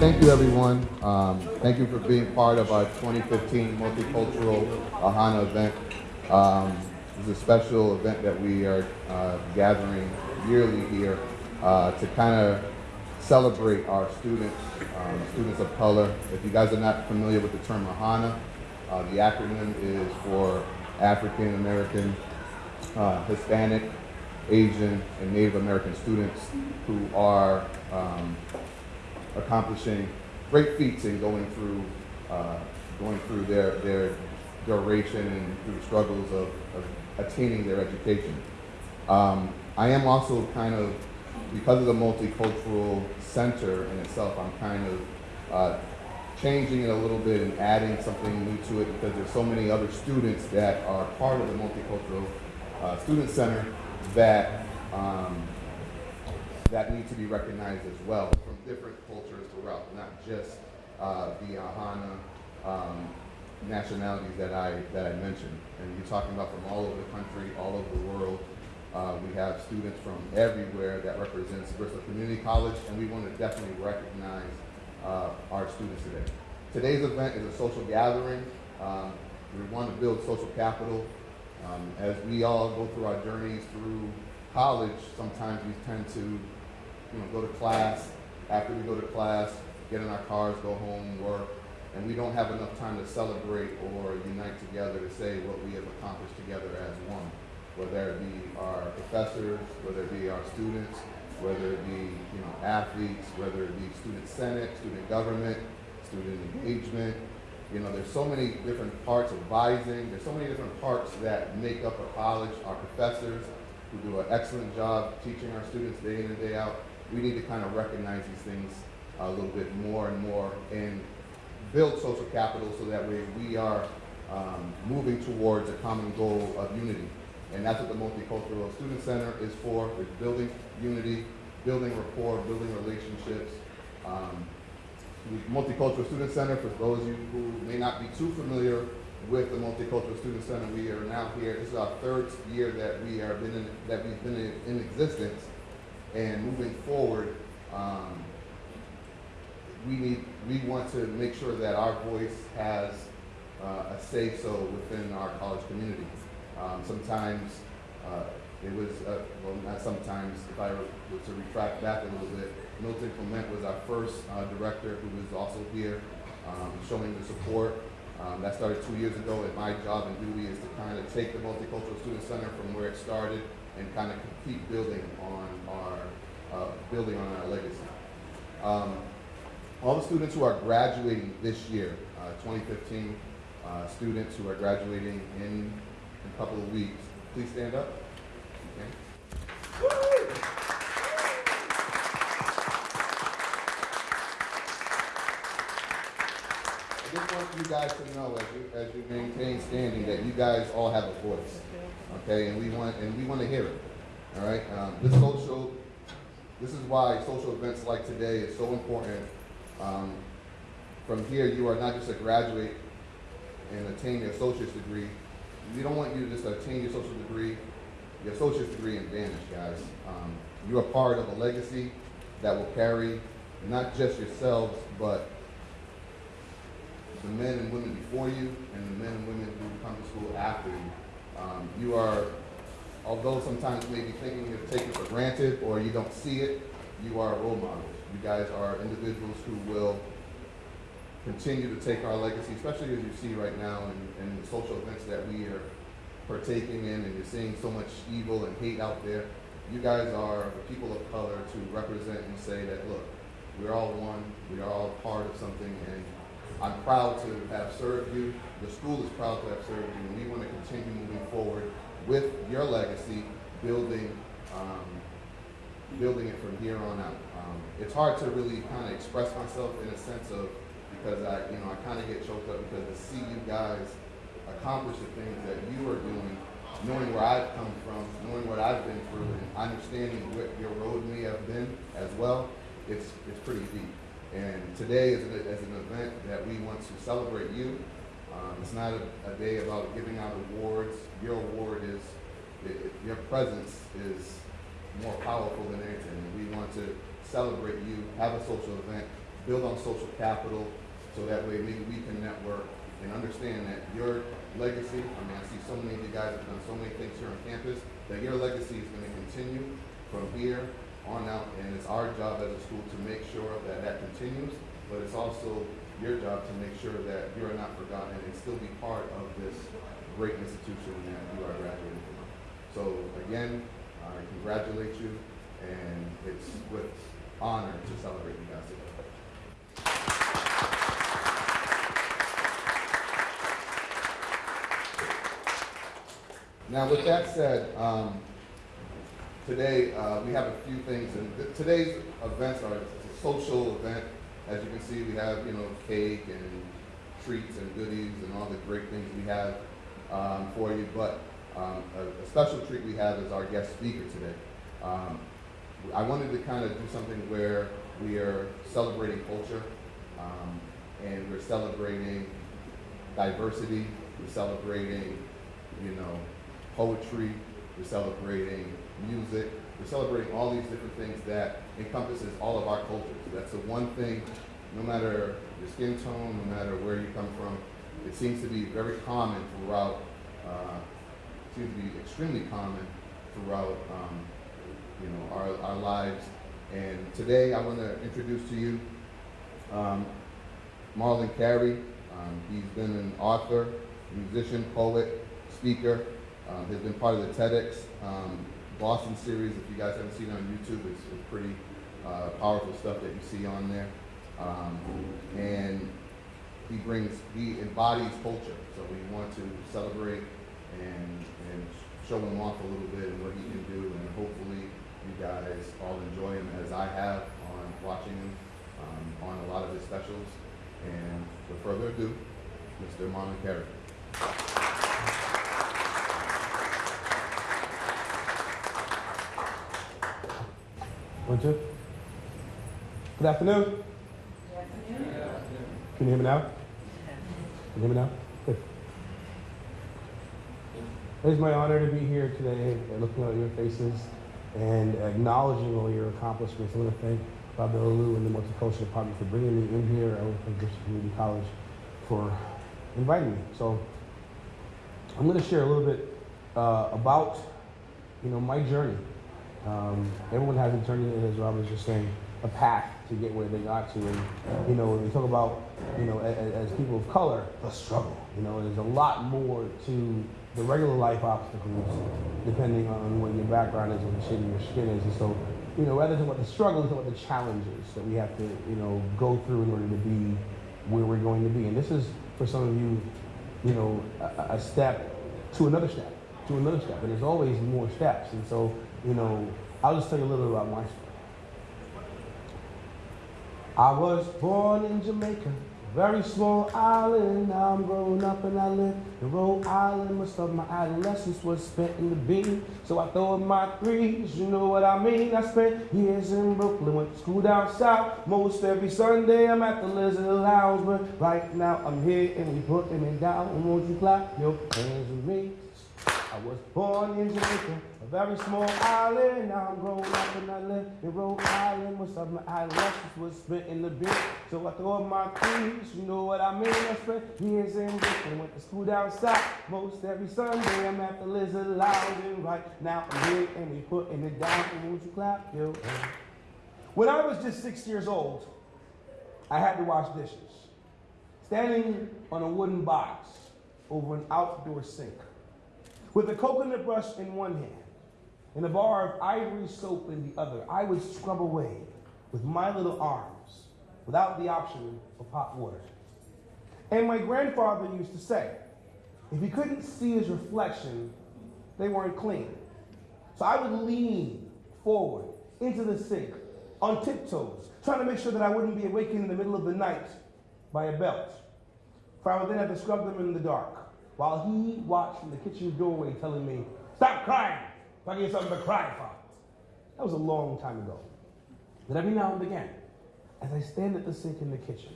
thank you, everyone. Um, thank you for being part of our 2015 Multicultural AHANA event. Um, this is a special event that we are uh, gathering yearly here uh, to kind of celebrate our students, um, students of color. If you guys are not familiar with the term AHANA, uh, the acronym is for African American, uh, Hispanic, Asian, and Native American students who are um, accomplishing great feats in going through uh, going through their their duration and through the struggles of, of attaining their education. Um, I am also kind of because of the multicultural center in itself. I'm kind of uh, changing it a little bit and adding something new to it because there's so many other students that are part of the multicultural uh, student center that um, that need to be recognized as well different cultures throughout, not just uh, the Ahana um, nationalities that I that I mentioned. And you're talking about from all over the country, all over the world. Uh, we have students from everywhere that represents Bristol Community College, and we want to definitely recognize uh, our students today. Today's event is a social gathering. Um, we want to build social capital. Um, as we all go through our journeys through college, sometimes we tend to you know, go to class. After we go to class, get in our cars, go home, work, and we don't have enough time to celebrate or unite together to say what we have accomplished together as one. Whether it be our professors, whether it be our students, whether it be you know athletes, whether it be student senate, student government, student engagement. You know, there's so many different parts of advising. There's so many different parts that make up a college. Our professors, who do an excellent job teaching our students day in and day out. We need to kind of recognize these things a little bit more and more and build social capital so that way we are um, moving towards a common goal of unity. And that's what the Multicultural Student Center is for, is building unity, building rapport, building relationships. Um, the Multicultural Student Center, for those of you who may not be too familiar with the Multicultural Student Center. We are now here. This is our third year that we are been in, that we've been in, in existence, and moving forward, um, we need we want to make sure that our voice has uh, a say so within our college community. Um, sometimes uh, it was uh, well not sometimes. If I were to retract back a little bit, Milton Clement was our first uh, director who was also here, um, showing the support um, that started two years ago, and my job and duty is to kind of take the Multicultural Student Center from where it started and kind of keep building on our uh, building on our legacy. Um, all the students who are graduating this year, uh, 2015 uh, students who are graduating in a couple of weeks, please stand up. Okay. Just want you guys to know as you as you maintain standing that you guys all have a voice. Okay, and we want and we want to hear it. All right. Um, this social this is why social events like today is so important. Um, from here, you are not just a graduate and attain your associate's degree. We don't want you to just attain your social degree, your associate's degree and vanish, guys. Um, you are part of a legacy that will carry not just yourselves, but the men and women before you and the men and women who come to school after you. Um, you are, although sometimes maybe may be thinking you're taken for granted or you don't see it, you are role models. You guys are individuals who will continue to take our legacy, especially as you see right now in, in the social events that we are partaking in and you're seeing so much evil and hate out there. You guys are the people of color to represent and say that, look, we're all one, we are all part of something, and I'm proud to have served you. The school is proud to have served you, and we want to continue moving forward with your legacy, building um, building it from here on out. Um, it's hard to really kind of express myself in a sense of because I, you know, I kind of get choked up because to see you guys accomplish the things that you are doing, knowing where I've come from, knowing what I've been through, and understanding what your road may have been as well, it's it's pretty deep. And today is an, is an event that we want to celebrate you. Um, it's not a, a, day about giving out awards. Your award is, it, it, your presence is more powerful than anything. We want to celebrate you, have a social event build on social capital, so that way maybe we can network and understand that your legacy, I mean, I see so many of you guys have done so many things here on campus, that your legacy is gonna continue from here on out, and it's our job as a school to make sure that that continues, but it's also your job to make sure that you are not forgotten and still be part of this great institution that you are graduating from. So again, I congratulate you, and it's with honor to celebrate you guys today. Now, with that said, um, today uh, we have a few things, and th- today's events are a social event. As you can see, we have you know cake and treats and goodies and all the great things we have um, for you. But um, a, a special treat we have is our guest speaker today. Um, I wanted to kind of do something where we are celebrating culture um, and we're celebrating diversity. We're celebrating, you know, poetry. We're celebrating music. We're celebrating all these different things that encompasses all of our cultures. That's the one thing, no matter your skin tone, no matter where you come from, it seems to be very common throughout. Uh, seems to be extremely common throughout, um, you know, our, our lives. And today I want to introduce to you um, Marlon Carey. Um, he's been an author, musician, poet, speaker. Um, has been part of the TEDx um, Boston series. If you guys haven't seen it on YouTube, it's, it's pretty uh, powerful stuff that you see on there. Um, and he brings, he embodies culture. So we want to celebrate and, and show him off a little bit and what he can do. And hopefully you guys all enjoy him as I have on watching him um, on a lot of his specials. And without further ado, Mr. Marlon One, two. Good afternoon. Can you hear me now? Can you hear me now? Good. It is my honor to be here today and looking at your faces and acknowledging all your accomplishments. I want to thank Bob Lou and the Multicultural Department for bringing me in here. I want to thank Community College for inviting me. So I'm going to share a little bit uh, about, you know, my journey. Um, everyone has a journey, as Rob was just saying, a path to get where they got to. And, you know, when we talk about, you know, as, as people of color, the struggle, you know, there's a lot more to the regular life obstacles, depending on what your background is and the shade of your skin is. And so, you know, rather than what the struggle, it's about the challenges that we have to, you know, go through in order to be where we're going to be. And this is, for some of you, you know, a, a step to another step, to another step. And there's always more steps. And so, you know, I'll just tell you a little bit about my story. I was born in Jamaica, very small island. Now I'm growing up and I live in Rhode Island. Most of my adolescence was spent in the beach, so I throw in my threes. You know what I mean? I spent years in Brooklyn, went to school down south. Most every Sunday I'm at the Lizard Lounge, but right now I'm here and we putting it down. Won't you clap your hands with me? I was born in Jamaica, a very small island. Now I'm growing up and I live in Rhode Island. Most of my adolescence was spent in the beach. So I throw up my keys, you know what I mean? I spent years in Brooklyn, went to school down south. Most every Sunday I'm at the Lizard Lounge. And right now I'm here and we putting it down. And won't you clap hands? When I was just six years old, I had to wash dishes. Standing on a wooden box over an outdoor sink with a coconut brush in one hand and a bar of ivory soap in the other, I would scrub away with my little arms without the option of hot water. And my grandfather used to say, if he couldn't see his reflection, they weren't clean. So I would lean forward into the sink on tiptoes, trying to make sure that I wouldn't be awakened in the middle of the night by a belt. For I would then have to scrub them in the dark while he watched from the kitchen doorway telling me, Stop crying! If I get something to cry for. That was a long time ago. But every now and again, as I stand at the sink in the kitchen,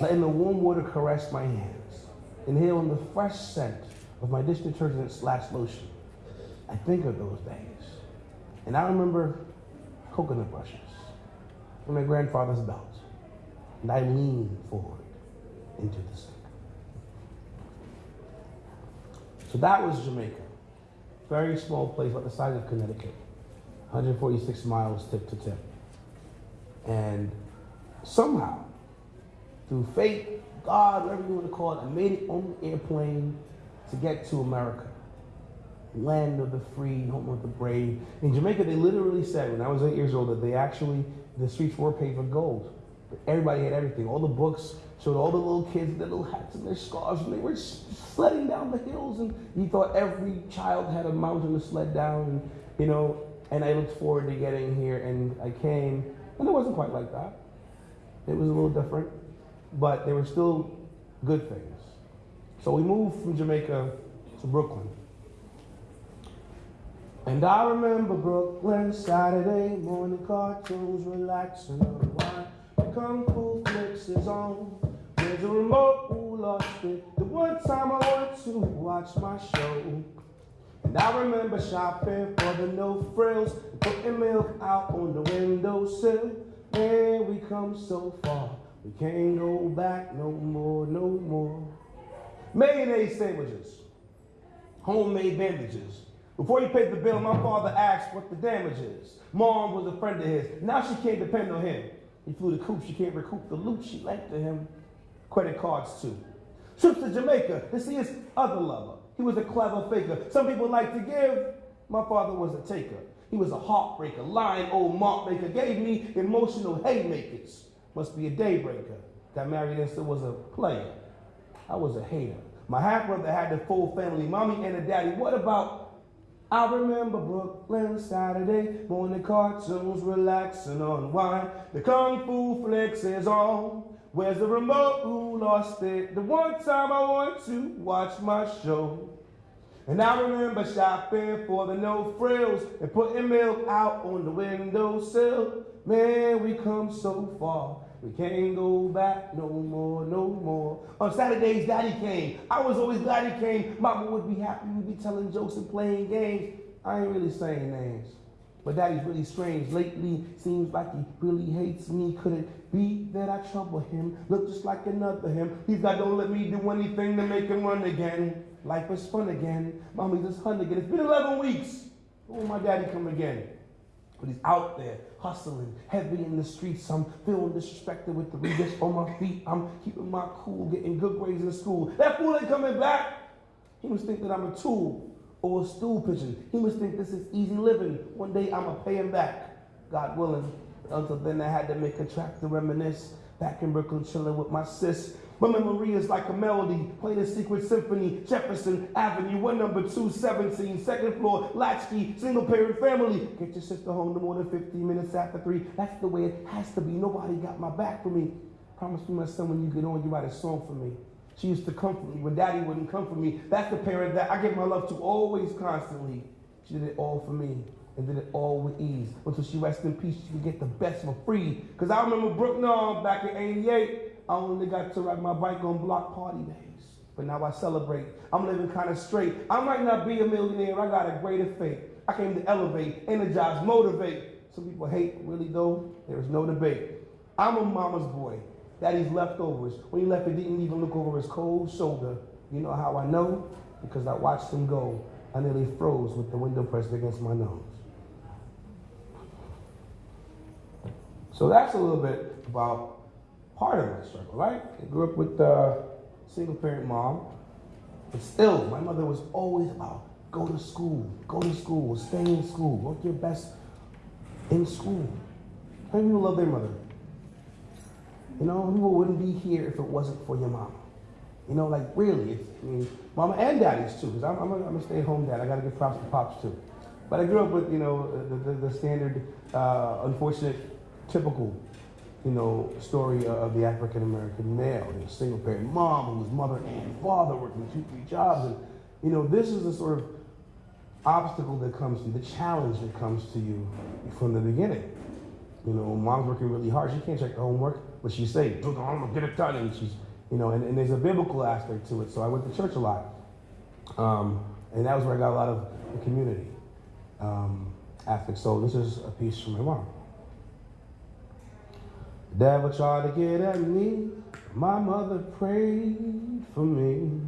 letting the warm water caress my hands, inhaling the fresh scent of my dish detergent slash lotion, I think of those days. And I remember coconut brushes and my grandfather's belt and I lean forward into the sink. So that was Jamaica. Very small place, about the size of Connecticut. 146 miles tip to tip. And somehow, through fate, God, whatever you want to call it, I made it on the airplane to get to America. Land of the free, home of the brave. In Jamaica, they literally said, when I was eight years old, that they actually, the streets were paved with gold. Everybody had everything. All the books showed all the little kids their little hats and their scarves, and they were sledding down the hills. And he thought every child had a mountain to sled down, and you know. And I looked forward to getting here, and I came, and it wasn't quite like that. It was a little different, but there were still good things. So we moved from Jamaica to Brooklyn. And I remember Brooklyn Saturday morning cartoons, relaxing on wine. Kung Fu flicks is on. There's a remote lost it. The one time I went to watch my show. And I remember shopping for the no frills, putting milk out on the windowsill. Man, we come so far, we can't go back no more, no more. Mayonnaise sandwiches, homemade bandages. Before he paid the bill, my father asked what the damage is. Mom was a friend of his. Now she can't depend on him. He flew the coop, she can't recoup the loot she lent to him. Credit cards too. Trips to Jamaica to see his other lover. He was a clever faker. Some people like to give. My father was a taker. He was a heartbreaker, lying old mark maker. Gave me emotional haymakers. Must be a daybreaker. Got married and was a player. I was a hater. My half brother had the full family, mommy and a daddy. What about I remember Brooklyn Saturday morning cartoons, relaxing on wine. The kung fu flicks is on. Where's the remote? Who lost it? The one time I want to watch my show. And I remember shopping for the no frills and putting milk out on the windowsill. Man, we come so far. We can't go back no more, no more. On Saturdays, Daddy came. I was always glad he came. Mama would be happy. We'd be telling jokes and playing games. I ain't really saying names. But Daddy's really strange. Lately, seems like he really hates me. Could it be that I trouble him? Look just like another him. He's got don't let me do anything to make him run again. Life is fun again. Mommy's just hun again. It's been 11 weeks. Oh, my daddy come again. But he's out there hustling, heavy in the streets. I'm feeling disrespected with the readers on my feet. I'm keeping my cool, getting good grades in school. That fool ain't coming back. He must think that I'm a tool or a stool pigeon. He must think this is easy living. One day I'ma pay him back, God willing. Until then, I had to make a track to reminisce. Back in Brooklyn, chilling with my sis. My memory is like a melody, playing a secret symphony. Jefferson Avenue, one number 217, second floor, latchkey, single parent family. Get your sister home no more than 15 minutes after three. That's the way it has to be. Nobody got my back for me. Promise me, my son, when you get on, you write a song for me. She used to comfort me when daddy wouldn't comfort me. That's the parent that I give my love to always, constantly. She did it all for me and did it all with ease. Until she rests in peace, she could get the best for free. Because I remember Brooklyn uh, back in 88. I only got to ride my bike on block party days. But now I celebrate. I'm living kind of straight. I might not be a millionaire. I got a greater fate. I came to elevate, energize, motivate. Some people hate, really though, there is no debate. I'm a mama's boy. Daddy's leftovers. When he left, he didn't even look over his cold shoulder. You know how I know? Because I watched him go. I nearly froze with the window pressed against my nose. So that's a little bit about part of my struggle, right? I grew up with a single parent mom, but still, my mother was always about go to school, go to school, stay in school, work your best in school. How many people love their mother? You know, people wouldn't be here if it wasn't for your mama. You know, like really, it's, I mean, mama and daddy's too, because I'm, I'm, a, I'm a stay-at-home dad. I got to give props to pops too. But I grew up with, you know, the, the, the standard, uh, unfortunate, typical, you know, story of the African American male. You know, single parent mom whose mother and father working two, three jobs. And, you know, this is the sort of obstacle that comes to you, the challenge that comes to you from the beginning. You know, mom's working really hard. She can't check the homework, but she say, "Do the homework, get it done." And she's, you know, and, and there's a biblical aspect to it. So I went to church a lot, um, and that was where I got a lot of the community um, aspect. So this is a piece from my mom. Devil tried to get at me. My mother prayed for me.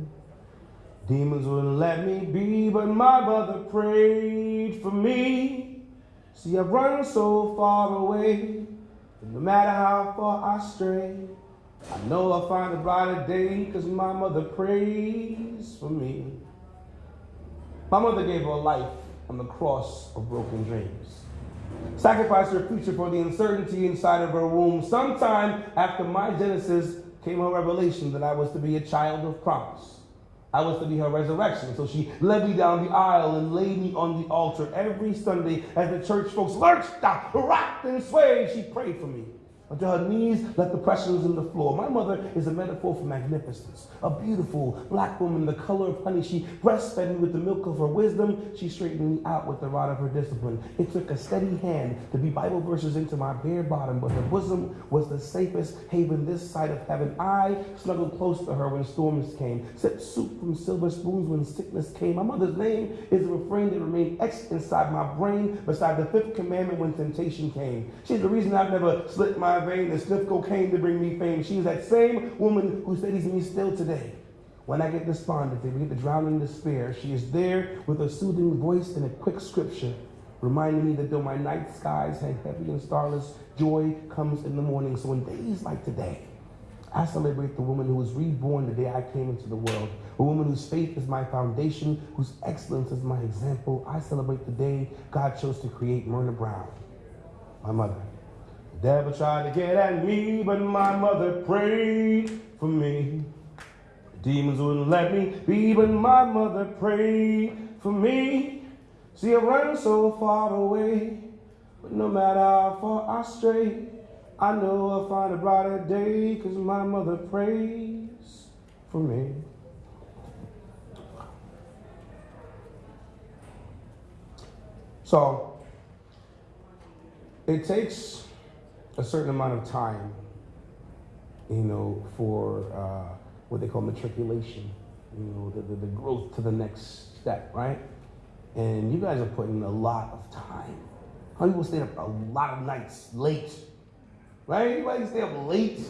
Demons wouldn't let me be, but my mother prayed for me. See, I've run so far away, no matter how far I stray, I know I'll find a brighter day, cause my mother prays for me. My mother gave her life on the cross of broken dreams. Sacrificed her future for the uncertainty inside of her womb. Sometime after my Genesis came her revelation that I was to be a child of promise. I was to be her resurrection. So she led me down the aisle and laid me on the altar every Sunday as the church folks lurched, rocked, and swayed. She prayed for me. Until her knees let the pressures in the floor. My mother is a metaphor for magnificence. A beautiful black woman, the color of honey. She breastfed me with the milk of her wisdom. She straightened me out with the rod of her discipline. It took a steady hand to be Bible verses into my bare bottom, but her bosom was the safest haven this side of heaven. I snuggled close to her when storms came, sipped soup from silver spoons when sickness came. My mother's name is a refrain that remained etched inside my brain, beside the fifth commandment when temptation came. She's the reason I've never slipped my vein and sniff cocaine to bring me fame. She's that same woman who steadies me still today. When I get despondent, when we get to drown in despair, she is there with a soothing voice and a quick scripture, reminding me that though my night skies hang heavy and starless, joy comes in the morning. So in days like today, I celebrate the woman who was reborn the day I came into the world, a woman whose faith is my foundation, whose excellence is my example. I celebrate the day God chose to create Myrna Brown, my mother. Devil tried to get at me, but my mother prayed for me. Demons wouldn't let me be, but my mother prayed for me. See, I run so far away, but no matter how far I stray, I know I'll find a brighter day, cause my mother prays for me. So, it takes a certain amount of time, you know, for uh, what they call matriculation, you know, the, the, the, growth to the next step, right? And you guys are putting a lot of time. How people stay up a lot of nights late, right? Anybody stay up late,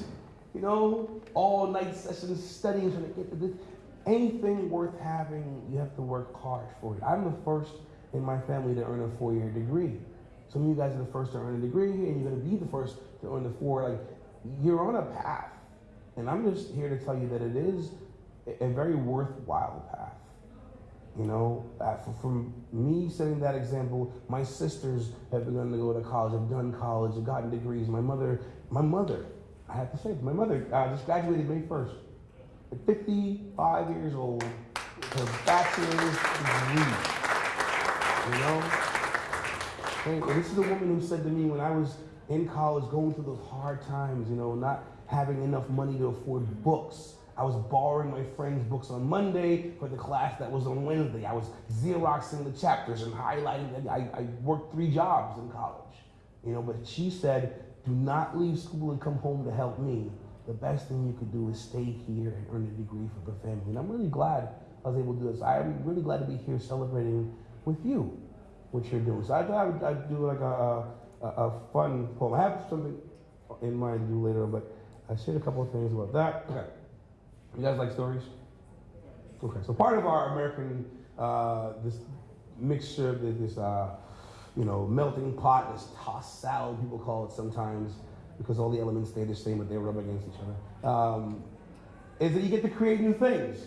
you know, all night sessions studying, trying to get to this. Anything worth having, you have to work hard for it. I'm the first in my family to earn a four-year degree. Some of you guys are the first to earn a degree, and you're going to be the first to earn the four. Like, you're on a path. And I'm just here to tell you that it is a very worthwhile path. You know, from me setting that example, my sisters have begun to go to college, have done college, have gotten degrees. My mother, my mother, I have to say, my mother uh, just graduated May 1st. At 55 years old, her bachelor's degree. You know? And this is a woman who said to me when I was in college, going through those hard times, you know, not having enough money to afford books. I was borrowing my friend's books on Monday for the class that was on Wednesday. I was Xeroxing the chapters and highlighting them. I, I worked three jobs in college, you know, but she said, do not leave school and come home to help me. The best thing you could do is stay here and earn a degree for the family. And I'm really glad I was able to do this. I'm really glad to be here celebrating with you what you're doing. So I thought I I'd do like a, a, a, fun poem. I have something in mind to do later, but I shared a couple of things about that. Okay. You guys like stories? Okay. So part of our American, uh, this mixture, this, uh, you know, melting pot, this tossed salad, people call it sometimes, because all the elements stay the same, but they rub against each other, um, is that you get to create new things.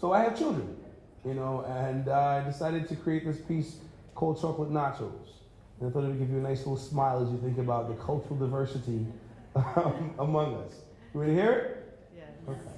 So I have children, you know, and uh, I decided to create this piece cold chocolate nachos. And I thought it would give you a nice little smile as you think about the cultural diversity um, among us. You ready to hear it? Yes. Okay.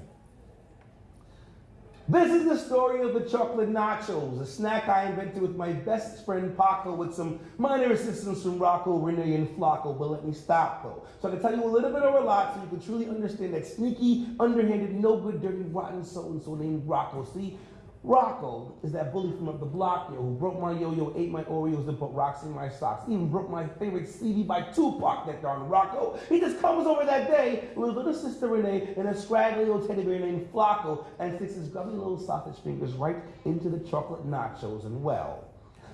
This is the story of the chocolate nachos, a snack I invented with my best friend Paco with some minor assistance from Rocco, Renee, and Flacco. But let me stop though. So I can tell you a little bit of a lot so you can truly understand that sneaky, underhanded, no good, dirty, rotten so and so named Rocco. See, Rocco is that bully from up the block, yo, who broke my yo-yo, ate my Oreos, and put rocks in my socks. Even broke my favorite CD by Tupac, that darn Rocco. He just comes over that day with his little sister Renee and a scraggly little teddy bear named Flacco and sticks his grubby little sausage fingers right into the chocolate nachos. And well,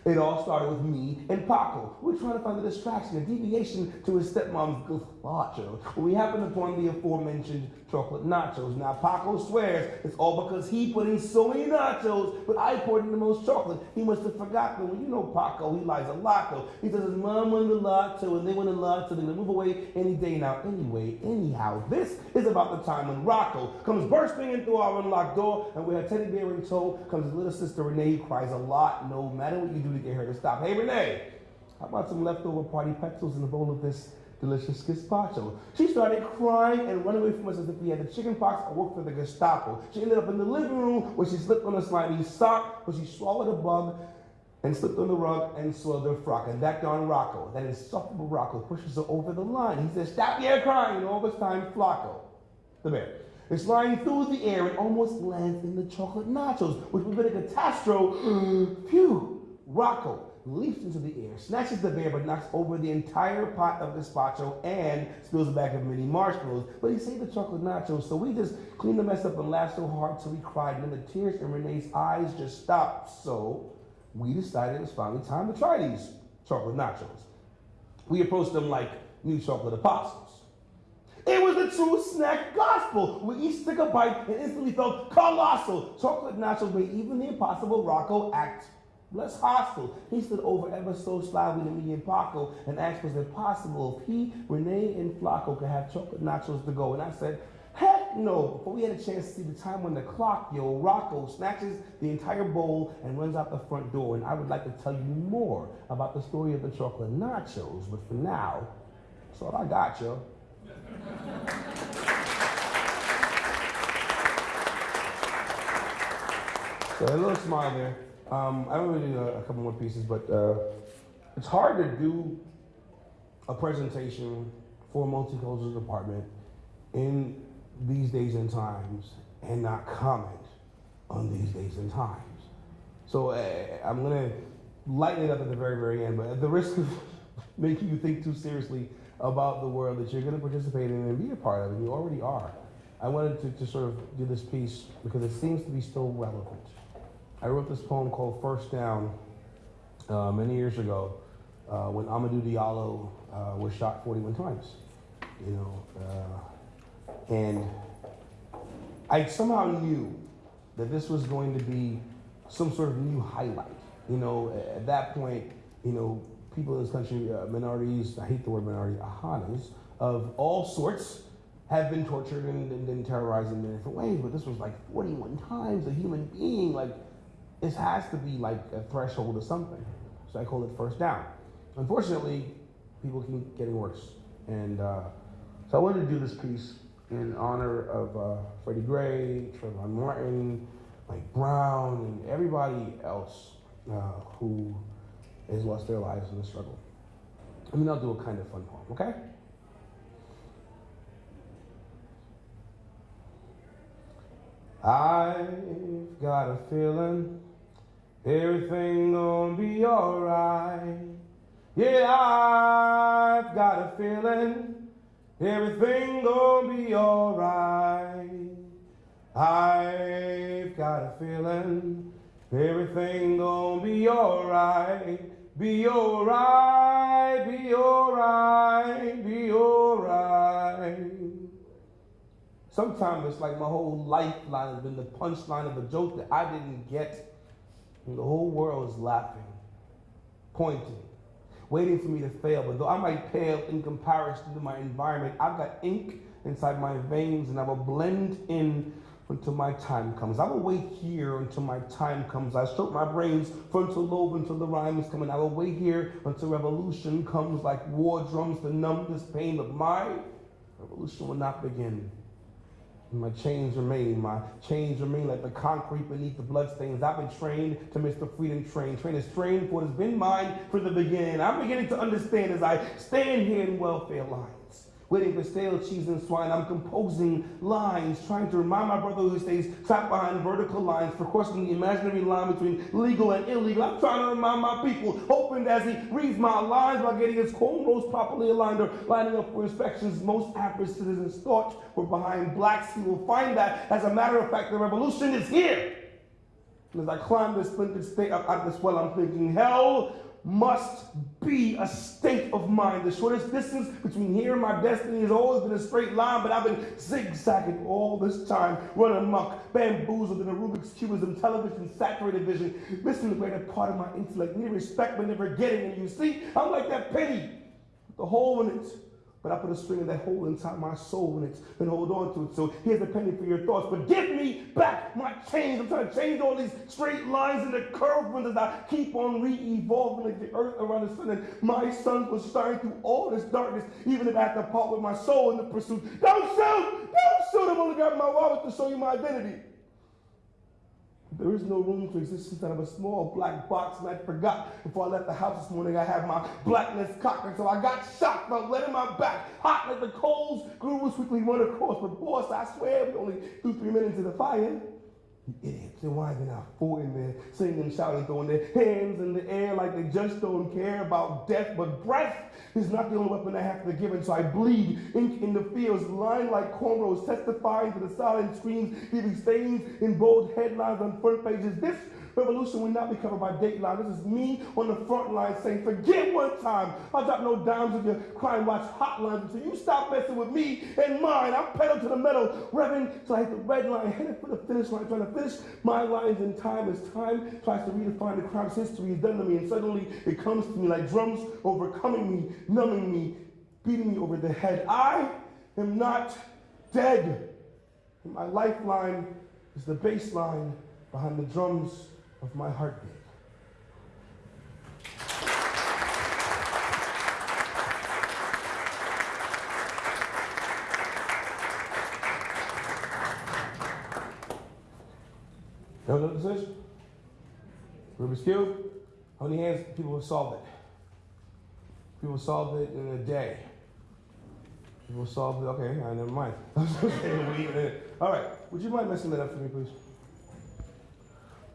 It all started with me and Paco. We were trying to find a distraction, a deviation to his stepmom's gazpacho. We happened upon the aforementioned chocolate nachos. Now Paco swears it's all because he put in so many nachos, but I poured in the most chocolate. He must have forgotten. Well, you know Paco, he lies a lot though. He says his mom won the lotto and they won the lotto, they're gonna move away any day now. Anyway, anyhow, this is about the time when Rocco comes bursting in through our unlocked door, and with her teddy bear in tow comes his little sister Renee, who cries a lot, no matter what you do to get her to stop. Hey Renee, how about some leftover party pretzels in a bowl of this delicious gazpacho? She started crying and running away from us as if we had the chicken pox or worked for the Gestapo. She ended up in the living room where she slipped on a slimy sock, where she swallowed a bug and slipped on the rug and soiled her frock. And that darn Rocco, that insufferable Rocco, pushes her over the line. He says, Stop your crying. And all this time, Flacco, the bear, is flying through the air and almost lands in the chocolate nachos, which would have been a catastrophe. Phew! Rocco leaps into the air, snatches the bear, but knocks over the entire pot of gazpacho and spills a bag of mini marshmallows. But he saved the chocolate nachos, so we just cleaned the mess up and laughed so hard till we cried, and then the tears in Renee's eyes just stopped. So we decided it was finally time to try these chocolate nachos. We approached them like new chocolate apostles. It was the true snack gospel. We each took a bite and instantly felt colossal. Chocolate nachos made even the impossible Rocco act less hostile. He stood over ever so slyly to me and Paco and asked was it possible if he, Renee, and Flacco could have chocolate nachos to go. And I said, Heck no! Before we had a chance to see the time when the clock, yo, Rocco snatches the entire bowl and runs out the front door. And I would like to tell you more about the story of the chocolate nachos, but for now, that's all I got, yo. So a little smile there. Um, I don't really do a, a couple more pieces, but uh, it's hard to do a presentation for a multicultural department in these days and times and not comment on these days and times. So uh, I'm gonna lighten it up at the very, very end, but at the risk of making you think too seriously about the world that you're gonna participate in and be a part of, and you already are, I wanted to, to sort of do this piece because it seems to be still relevant. I wrote this poem called First Down uh, many years ago uh, when Amadou Diallo uh, was shot 41 times. You know, uh, and I somehow knew that this was going to be some sort of new highlight. You know, at that point, you know, people in this country, uh, minorities, I hate the word minority, ahanas, of all sorts, have been tortured and, and, and terrorized in different ways, but this was like 41 times a human being, like, this has to be like a threshold of something. So I call it first down. Unfortunately, people keep getting worse. And uh, so I wanted to do this piece in honor of uh, Freddie Gray, Trayvon Martin, Mike Brown, and everybody else uh, who has lost their lives in the struggle. I mean, I'll do a kind of fun poem, okay? I've got a feeling everything gonna be alright. Yeah, I've got a feeling everything gonna be alright. I've got a feeling everything gonna be alright. Be alright, be alright, be alright. Sometimes it's like my whole lifeline has been the punchline of a joke that I didn't get. And the whole world is laughing, pointing, waiting for me to fail. But though I might pale in comparison to my environment, I've got ink inside my veins and I will blend in until my time comes. I will wait here until my time comes. I stroke my brain's frontal lobe until the rhyme is coming. I will wait here until revolution comes like war drums to numb this pain. of mine. revolution will not begin my chains remain, my chains remain like the concrete beneath the bloodstains. I've been trained to miss the freedom train. Train is trained for what has been mine from the beginning. I'm beginning to understand as I stand here in welfare lines, waiting for stale cheese and swine. I'm composing lines, trying to remind my brother who stays trapped behind vertical lines for crossing the imaginary line between legal and illegal. I'm trying to remind my people, hoping that as he reads my lines by getting his cornrows properly aligned or lining up for inspections, most average citizens thought were behind blacks. He will find that, as a matter of fact, the revolution is here. And as I climb this splintered state up out this well, I'm thinking, hell must be a state of mind. The shortest distance between here and my destiny has always been a straight line, but I've been zigzagging all this time, running amok, bamboozled in a Rubik's Cubism, television, saturated vision, missing the greater part of my intellect, needing respect but never getting it. You see, I'm like that penny, the hole in it. But I put a string of that hole inside my soul and hold on to it. So here's a penny for your thoughts. But give me back my change. I'm trying to change all these straight lines and the curved ones as I keep on re-evolving like the earth around the sun. And my sun will shine through all this darkness, even if I have to part with my soul in the pursuit. Don't shoot! Don't shoot! I'm only grabbing my wallet to show you my identity. There is no room to exist inside of a small black box, and I forgot before I left the house this morning I had my blackness cocked, so I got shocked by letting my back hot like the coals grew as quickly run across. But boss, I swear we only threw three minutes in the fire. Idiots, and why they not four in there singing, shouting, throwing their hands in the air like they just don't care about death. But breath is not the only weapon I have to give, and so I bleed ink in the fields, lying like cornrows, testifying to the silent screams, leaving stains in bold headlines on front pages. This revolution will not be covered by Dateline. This is me on the front line saying, forget one time. I'll drop no dimes of your crime watch hotlines until you stop messing with me and mine. I'm pedal to the metal, revving till I hit the red line, headed for the finish line, trying to finish my lines in time as time tries to redefine the crime's history is done to me. And suddenly it comes to me like drums overcoming me, numbing me, beating me over the head. I am not dead. My lifeline is the bass line behind the drums of my heartbeat. Know what this is? Rubik's Cube? How many hands people have solved it? People solved it in a day. People solved it, okay, never mind. Uh, all right, would you mind messing that up for me, please?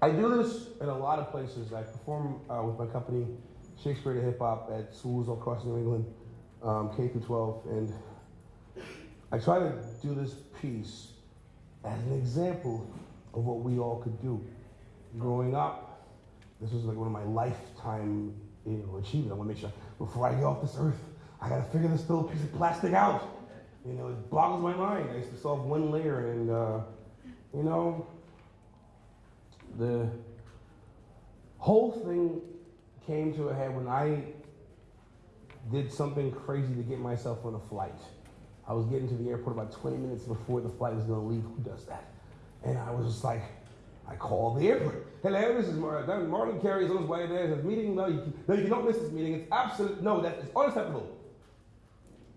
I do this in a lot of places. I perform uh, with my company, Shakespeare to Hip Hop, at schools all across New England, um, K through 12, and I try to do this piece as an example of what we all could do. Growing up, this was like one of my lifetime you know, achievements. I want to make sure before I get off this earth, I got to figure this little piece of plastic out. You know, it boggles my mind. I used to solve one layer, and uh, you know, the whole thing came to a head when I did something crazy to get myself on a flight. I was getting to the airport about 20 minutes before the flight was going to leave. Who does that? And I was just like, I called the airport. Hello, this is Marlon. Marlon Carey is on his way there. His meeting. No, you, no, you miss this meeting. It's absolute. No, that is unacceptable.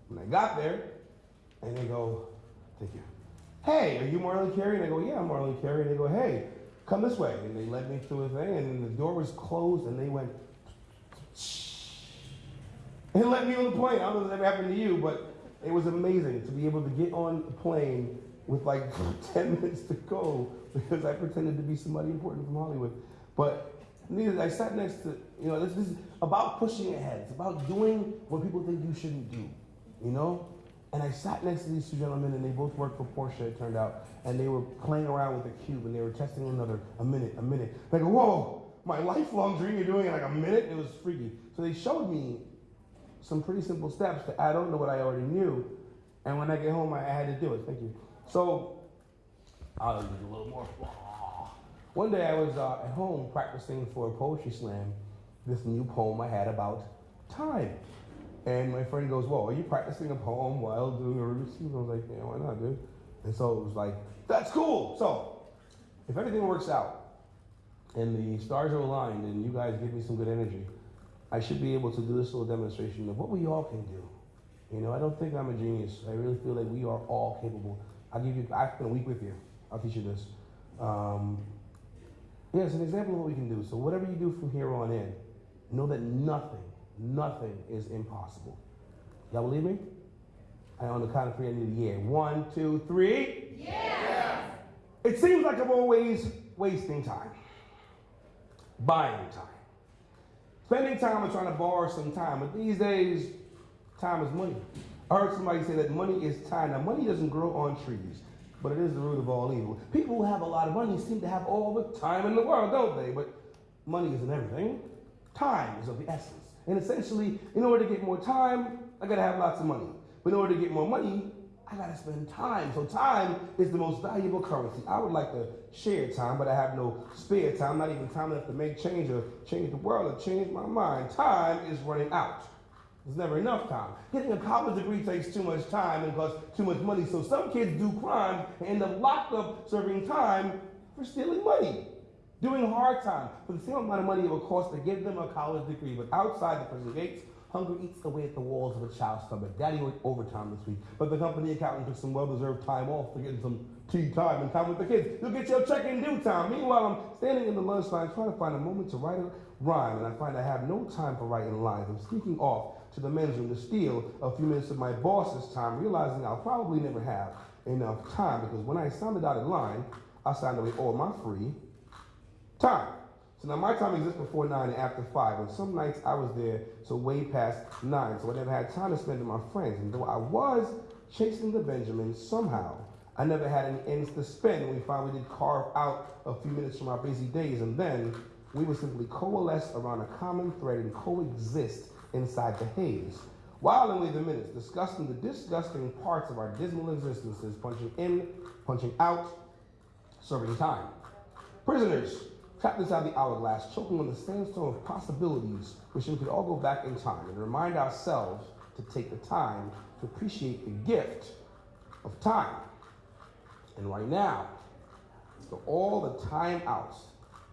When I got there, and they go, thank you. Hey, are you Marlon Carey? And I go, yeah, I'm Marlon Carey. And they go, hey, come this way. And they led me through a thing, and the door was closed, and they went, and let me on the plane. I don't know if that ever happened to you, but it was amazing to be able to get on the plane with like 10 minutes to go because I pretended to be somebody important from Hollywood. But I sat next to, you know, this, this is about pushing ahead. It's about doing what people think you shouldn't do, you know? And I sat next to these two gentlemen, and they both worked for Porsche, it turned out, and they were playing around with a cube, and they were testing one another a minute, a minute. Go, whoa, my lifelong dream, you're doing it like a minute? It was freaky. So they showed me some pretty simple steps that I don't know what I already knew, and when I get home, I had to do it. Thank you. So I'll a little more. One day I was uh, at home practicing for a poetry slam, this new poem I had about time. And my friend goes, Whoa, are you practicing a poem while doing a Rubik's Cube? I was like, Yeah, why not, dude? And so it was like, That's cool. So if everything works out and the stars are aligned and you guys give me some good energy, I should be able to do this little demonstration of what we all can do. You know, I don't think I'm a genius. I really feel like we are all capable. I'll give you, I spent a week with you. I'll teach you this. Um, yeah, it's an example of what we can do. So whatever you do from here on in, know that nothing, nothing is impossible. Y'all believe me? I on the count of three, I need a yeah. One, two, three. Yeah. It seems like I'm always wasting time, buying time, spending time and trying to borrow some time. But these days, time is money. I heard somebody say that money is time. Now, money doesn't grow on trees. but it is the root of all evil. People who have a lot of money seem to have all the time in the world, don't they? But money isn't everything. Time is of the essence. And essentially, in order to get more time, I gotta have lots of money. But in order to get more money, I gotta spend time. So time is the most valuable currency. I would like to share time, but I have no spare time, not even time enough to make change or change the world or change my mind. Time is running out. There's never enough time. Getting a college degree takes too much time and costs too much money. So some kids do crimes and end up locked up serving time for stealing money. Doing hard time for the same amount of money it would cost to give them a college degree. But outside the prison gates, hunger eats away at the walls of a child's stomach. Daddy worked overtime this week, but the company accountant took some well-deserved time off to get some tea time and time with the kids. You'll get your check in due time. Meanwhile, I'm standing in the lunch line trying to find a moment to write a rhyme, and I find I have no time for writing lines. I'm sneaking off to the men's room to steal a few minutes of my boss's time, realizing I'll probably never have enough time because when I signed the dotted line, I signed away all my free time. So now my time exists before nine and after five, and some nights I was there so way past nine, so I never had time to spend with my friends. And though I was chasing the Benjamins, somehow I never had any ends to spend. We finally did carve out a few minutes from our busy days, and then we would simply coalesce around a common thread and coexist inside the haze. While in the minutes, discussing the disgusting parts of our dismal existences, punching in, punching out, serving time. Prisoners, trapped inside the hourglass, choking on the sandstone of possibilities, wishing we could all go back in time and remind ourselves to take the time to appreciate the gift of time. And right now, for all the time outs,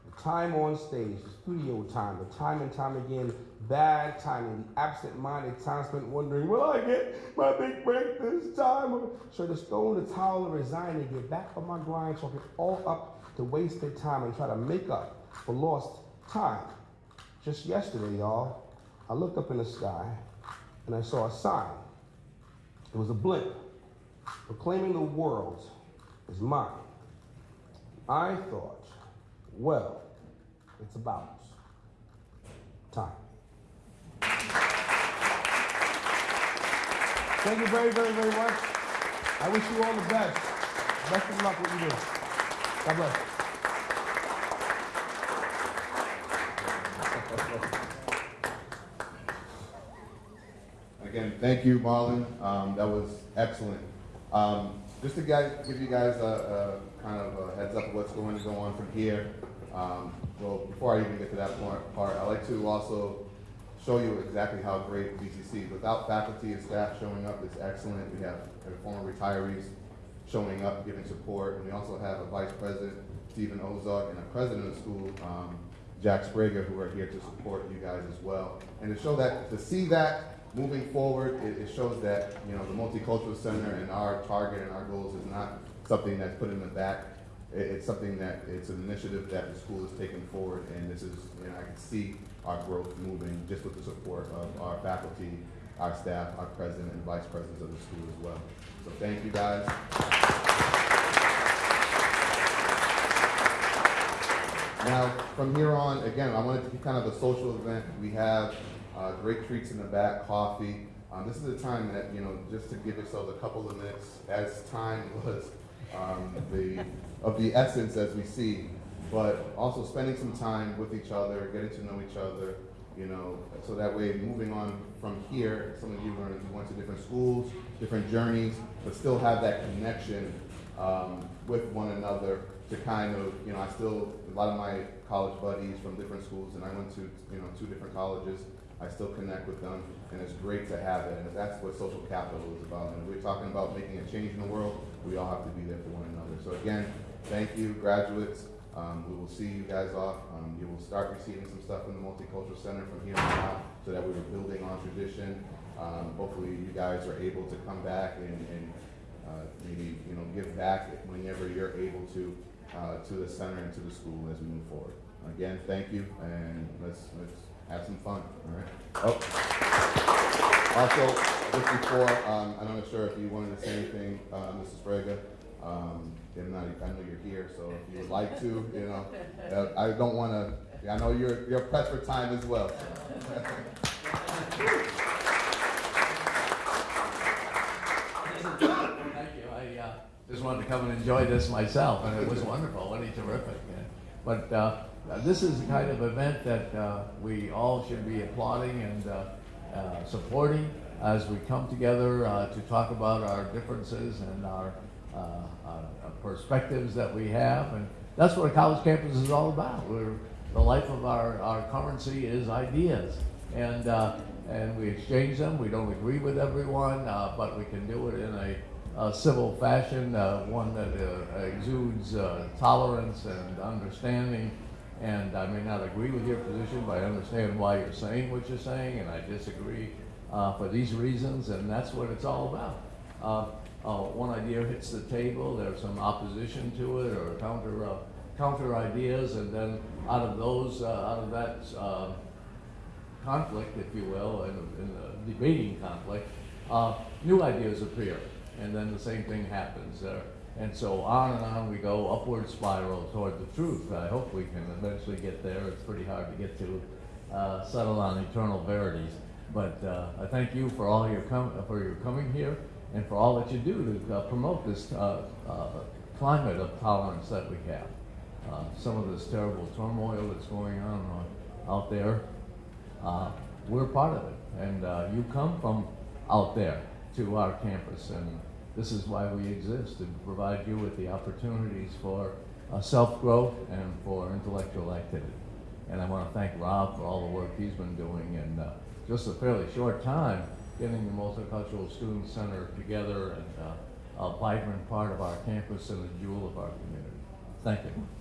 the time on stage, the studio time, the time and time again, bad timing, the absent-minded time spent wondering, will I get my big break this time? Should I just throw in the towel and resign and get back on my grind, chalk it all up to wasted time and try to make up for lost time? Just yesterday, y'all, I looked up in the sky and I saw a sign. It was a blimp proclaiming the world is mine. I thought, well, it's about time. Thank you very, very, very much. I wish you all the best. Best of luck with you do. God bless. Again, thank you, Marlon. Um, that was excellent. Um, just to give you guys a, a kind of a heads up of what's going to go on from here. Um, well, before I even get to that part, I'd like to also show you exactly how great BCC, without faculty and staff showing up, is excellent. We have former retirees showing up, giving support, and we also have a vice president, Stephen Ozark, and a president of the school, um, Jack Sprague, who are here to support you guys as well. And to show that, to see that moving forward, it, it shows that, you know, the Multicultural Center and our target and our goals is not something that's put in the back. It- it's something that, it's an initiative that the school is taking forward, and this is, you know, I can see our growth moving just with the support of our faculty, our staff, our president and vice presidents of the school as well. So thank you guys. Now, from here on, again, I wanted to be kind of a social event. We have uh, great treats in the back, coffee. Um, this is a time that, you know, just to give yourselves a couple of minutes, as time was um, the, of the essence as we see, but also spending some time with each other, getting to know each other, you know, so that way, moving on from here, some of you learned, you went to different schools, different journeys, but still have that connection um, with one another to kind of, you know, I still, a lot of my college buddies from different schools, and I went to, you know, two different colleges, I still connect with them, and it's great to have it, and that's what social capital is about. And we're talking about making a change in the world, we all have to be there for one another. So again, thank you, graduates. Um, we will see you guys off. Um, you will start receiving some stuff from the Multicultural Center from here on out, so that we were building on tradition. Um, hopefully, you guys are able to come back and, and uh, maybe you know give back whenever you're able to uh, to the center and to the school as we move forward. Again, thank you, and let's let's have some fun. All right. Oh. Also, just before, um, I'm not sure if you wanted to say anything, uh, Mrs. Sprague. Um, I know you're here, so if you would like to, you know, uh, I don't want to. I know you're you're pressed for time as well. Thank you. I, uh, just wanted to come and enjoy this myself, and it was wonderful, really terrific. And- But uh, this is the kind of event that uh, we all should be applauding and uh, uh, supporting as we come together uh, to talk about our differences and our, our perspectives that we have. And that's what a college campus is all about. We're, the life of our, our currency is ideas. And, uh, and we exchange them. We don't agree with everyone, uh, but we can do it in a, a civil fashion, uh, one that uh, exudes uh, tolerance and understanding. And I may not agree with your position, but I understand why you're saying what you're saying, and I disagree uh, for these reasons, and that's what it's all about. One idea hits the table, there's some opposition to it or counter, counter ideas, and then out of those, uh, out of that uh, conflict, if you will, in, in debating conflict, uh, new ideas appear, and then the same thing happens. Uh, and so on and on we go, upward spiral toward the truth. I hope we can eventually get there. It's pretty hard to get to uh, settle on eternal verities. But uh, I thank you for all your com- for your coming here and for all that you do to promote this climate of tolerance that we have. Uh, some of this terrible turmoil that's going on uh, out there, uh, we're part of it. And uh, you come from out there to our campus, and this is why we exist, to provide you with the opportunities for uh, self-growth and for intellectual activity. And I want to thank Rob for all the work he's been doing in just a fairly short time, getting the Multicultural Student Center together and a vibrant part of our campus and a jewel of our community. Thank you.